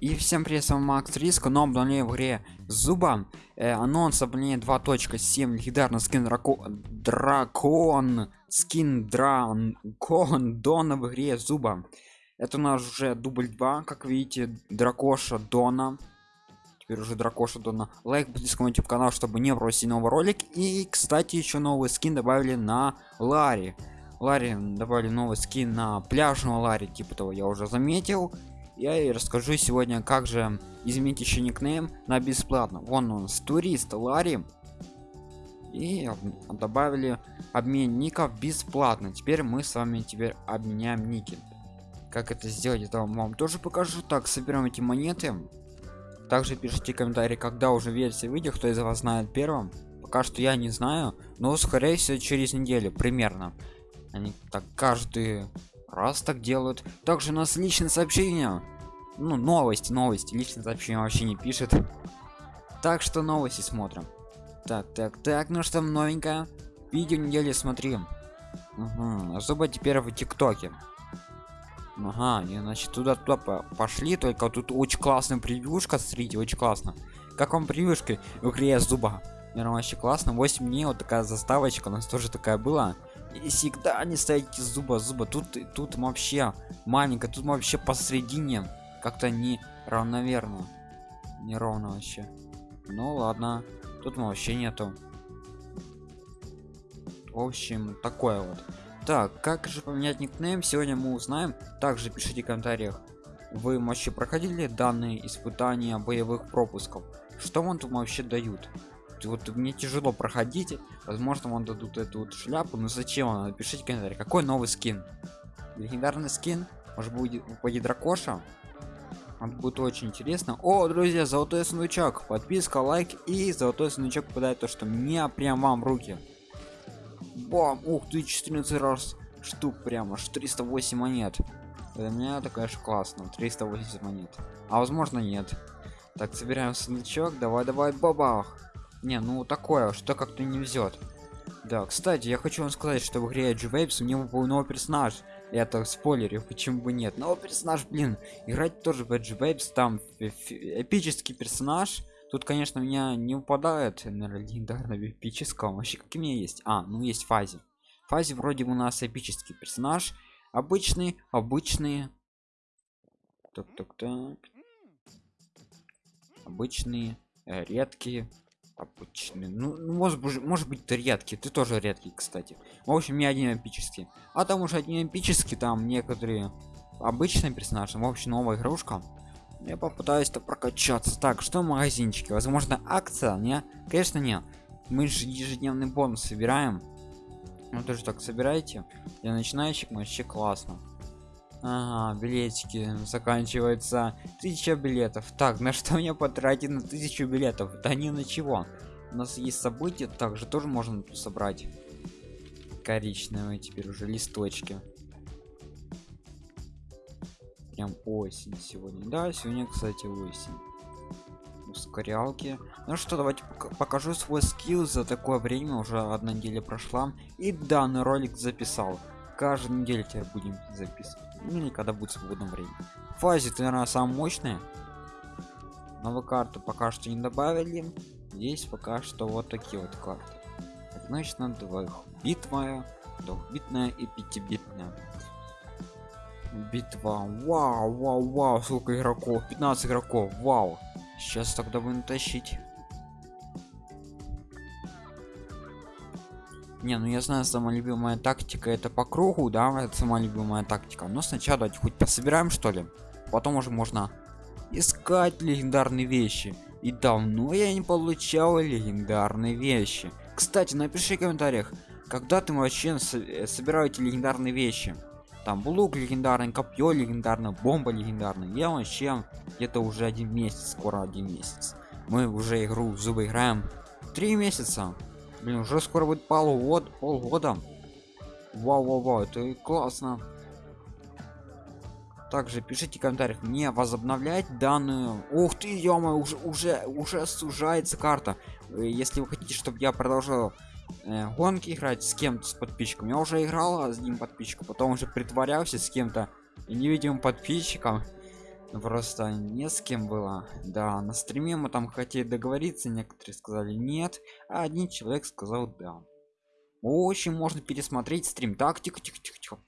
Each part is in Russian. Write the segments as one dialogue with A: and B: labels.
A: И всем привет, с вами Макс Риск, но обновление в игре Зуба. Э, анонс обновления 2.7, легендарный скин драко... Дракон, скин Дракон Дона в игре Зуба. Это у нас уже дубль 2, как видите, Дракоша Дона. Теперь уже Дракоша Дона. Лайк, подписка на YouTube канал, чтобы не бросить новый ролик. И, кстати, еще новый скин добавили на Ларри. Ларри добавили новый скин на пляжного Ларри, типа того я уже заметил я и расскажу сегодня как же изменить еще никнейм на бесплатно вон он с турист ларри. И добавили обмен ников бесплатно. Теперь мы с вами теперь обменяем ники. Как это сделать это вам тоже покажу. Так соберем эти монеты. Также пишите комментарии когда уже версия выйдет кто из вас знает первым. Пока что я не знаю но скорее всего через неделю примерно. Они так каждый раз так делают. Также у нас личное сообщение. Ну новости новости. Личное сообщение вообще не пишет. Так что новости смотрим. Так так так ну что новенькое. Видео недели смотрим угу. особо теперь в тиктоке? Ага и значит туда туда пошли только тут очень классная превьюшка смотрите очень классно. Как вам превьюшка в игре зуба наверное вообще классно. 8 дней вот такая заставочка у нас тоже такая была и всегда не ставите зуба зуба. Тут тут вообще маленько тут вообще посередине как-то не равномерно неровно вообще. Ну ладно тут вообще нету. В общем такое вот. Так как же поменять никнейм сегодня мы узнаем. Также пишите в комментариях. Вы вообще проходили данные испытания боевых пропусков? Что вам тут вообще дают вот мне тяжело проходить возможно вам дадут эту вот шляпу но зачем она? Пишите комментарий какой новый скин? Легендарный скин может будет выпадет дракоша это будет очень интересно. О друзья золотой сундучок подписка лайк и золотой сундучок попадает то что мне прям вам руки. Бам ух ты 14 раз штук прямо аж 308 монет. Для меня это конечно классно 380 монет. А возможно нет. Так собираем сундучок давай давай бабах не ну такое что как-то не везет да кстати я хочу вам сказать что в игре Edge Waves у него был новый персонаж. Это спойлерю почему бы нет. Но персонаж блин играть тоже в Edge Waves там эпический персонаж. Тут конечно меня не упадает наверное легендарного эпического вообще какие у меня есть? А ну есть фазе фазе вроде у нас эпический персонаж. Обычный обычные так так так. Обычные э, редкие обычный. Ну, ну может быть может быть ты редкий ты тоже редкий кстати. В общем не один эпический а там уже один эпический там некоторые обычные персонажи. В общем новая игрушка. Я попытаюсь то прокачаться. Так что в магазинчике? Возможно акция не? Конечно не мы же ежедневный бонус собираем. Ну тоже так собираете. Для начинающих вообще классно Ага, билетики заканчивается тысяча билетов. Так на что мне потратить на тысячу билетов? Да не на чего. У нас есть события также тоже можно собрать коричневые теперь уже листочки. Прям осень сегодня. Да сегодня кстати осень. Ускорялки. Ну что давайте покажу свой скилл. За такое время уже одна неделя прошла. И данный ролик записал каждую неделю тебя будем записывать. Ну или когда будет свободное время. Фазе ты наверное самая мощная. Новую карту пока что не добавили. Здесь пока что вот такие вот карты. Значит на двоих битва двухбитная и пятибитная. Битва. Вау вау вау сколько игроков? 15 игроков. Вау. Сейчас тогда будем тащить не ну я знаю самая любимая тактика это по кругу да это самая любимая тактика. Но сначала давайте хоть пособираем что ли? Потом уже можно искать легендарные вещи. И давно я не получал легендарные вещи. Кстати напиши в комментариях когда ты вообще э, собираете легендарные вещи? Там лук легендарный копье легендарная бомба легендарная. Я вообще где-то уже один месяц скоро один месяц. Мы уже игру зубы играем. Три месяца Блин, уже скоро будет полгода, полгода. Вау, вау, вау, это классно. Также пишите в комментариях, мне возобновлять данную. Ух ты, ё уже уже уже сужается карта. Э, если вы хотите, чтобы я продолжал э, гонки играть с кем-то с подписчиком, я уже играл с одним подписчиком, потом уже притворялся с кем-то невидимым подписчиком. Просто не с кем было. Да на стриме мы там хотели договориться некоторые сказали нет а один человек сказал да очень можно пересмотреть стрим. Так тихо тихо тихо тихо.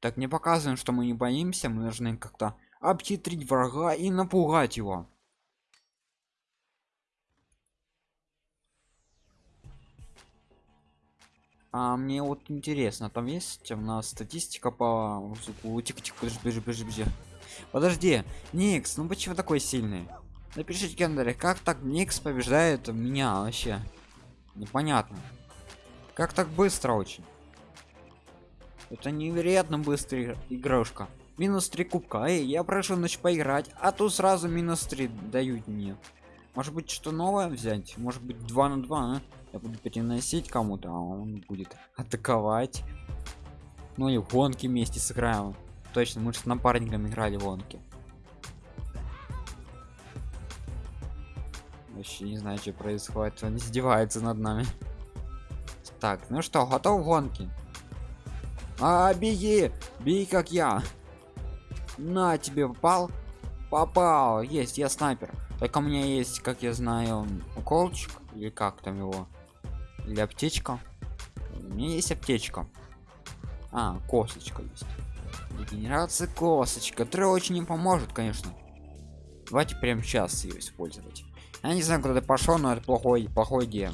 A: Так не показываем что мы не боимся мы должны как-то обхитрить врага и напугать его. А мне вот интересно там есть у нас статистика по тихо тихо подожди подожди подожди подожди никс ну почему такой сильный? Напишите кендере как так никс побеждает меня вообще? Непонятно. Как так быстро очень? Это невероятно быстрая игрушка. Минус 3 кубка. Эй я прошу ночь поиграть а то сразу минус 3 дают мне. Может быть что новое взять? Может быть 2 на 2 а? я буду переносить кому-то а он будет атаковать. Ну и в гонки вместе сыграем точно мы же с напарником играли в гонки вообще не знаю что происходит. Он издевается над нами. Так ну что готов гонки а беги! Бей как я! На тебе попал? Попал! Есть я снайпер. Так у меня есть как я знаю уколчик или как там его? Или аптечка? У меня есть аптечка. А косточка есть регенерация косточка которая очень не поможет конечно. Давайте прямо сейчас ее использовать. Я не знаю куда ты пошел но это плохой плохой идея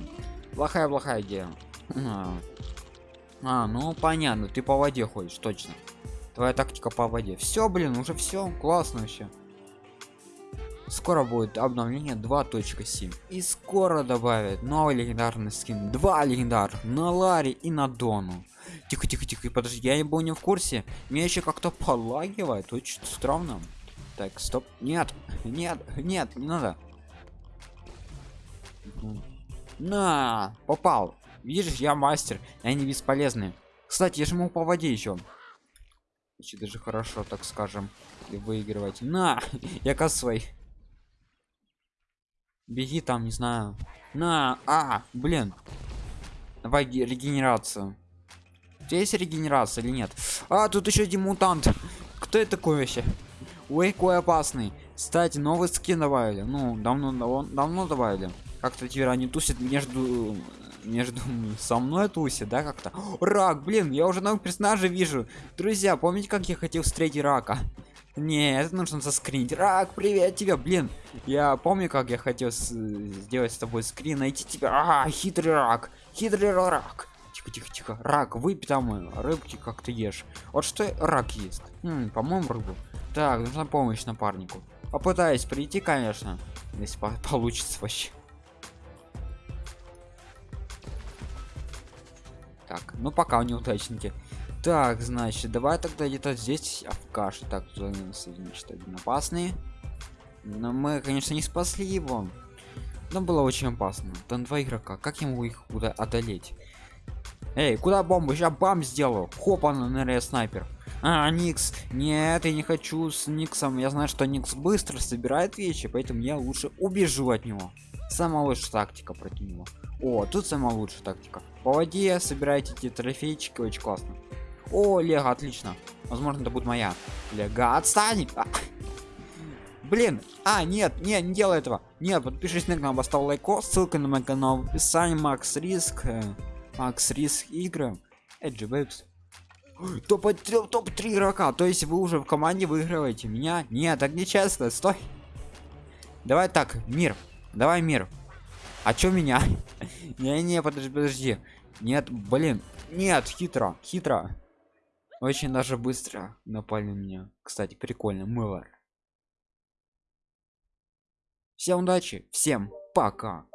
A: плохая плохая идея а. а ну понятно ты по воде ходишь точно. Твоя тактика по воде. Все блин уже все классно вообще. Скоро будет обновление 2.7 и скоро добавят новый легендарный скин. Два легендар на ларе и на дону тихо тихо тихо подожди я не был не в курсе. Меня еще как-то полагивает очень странно. Так стоп нет нет нет не надо. На попал. Видишь я мастер они бесполезны кстати я же могу по воде еще еще даже хорошо так скажем и выигрывать. На я косой беги там не знаю. На а блин. Давай регенерацию здесь регенерация или нет? А тут еще один мутант. Кто это такой вообще? Ой какой опасный. Кстати новый скин добавили. Ну давно давно, давно добавили. Как-то теперь они тусят между между со мной тусит да как-то? Рак блин я уже новых персонажей вижу. Друзья помните как я хотел встретить рака? Не это нужно заскринить. Рак привет тебе блин. Я помню как я хотел сделать с тобой скрин найти тебя. А хитрый рак хитрый рак тихо тихо тихо. Рак выпей там рыбки как ты ешь. Вот что рак есть по-моему рыбу. Так нужна помощь напарнику. Попытаюсь прийти конечно если по получится вообще. Так ну пока неудачники. Так значит давай тогда где-то здесь а в каше так значит один но мы конечно не спасли его. Но было очень опасно. Там два игрока. Как я могу их куда одолеть эй куда бомбу сейчас бам сделаю. Хоп она наверное снайпер. А никс. Нет я не хочу с никсом. Я знаю что никс быстро собирает вещи поэтому я лучше убежу от него. Самая лучшая тактика против него. О тут самая лучшая тактика. По воде собирайте эти трофейчики очень классно. О лего отлично. Возможно это будет моя. Лего отстань! А! блин! А нет нет не делай этого. Нет подпишись на канал поставь лайко ссылка на мой канал в описании. Макс риск. Э, макс риск игры эджи бэйбс топ топ 3 игрока. То есть вы уже в команде выигрываете меня? Нет так нечестно. Стой. Давай так мир. Давай мир. А чё меня? Не не подожди подожди. Нет блин. Нет хитро хитро. Очень даже быстро напали на меня. Кстати прикольно мыло всем удачи всем пока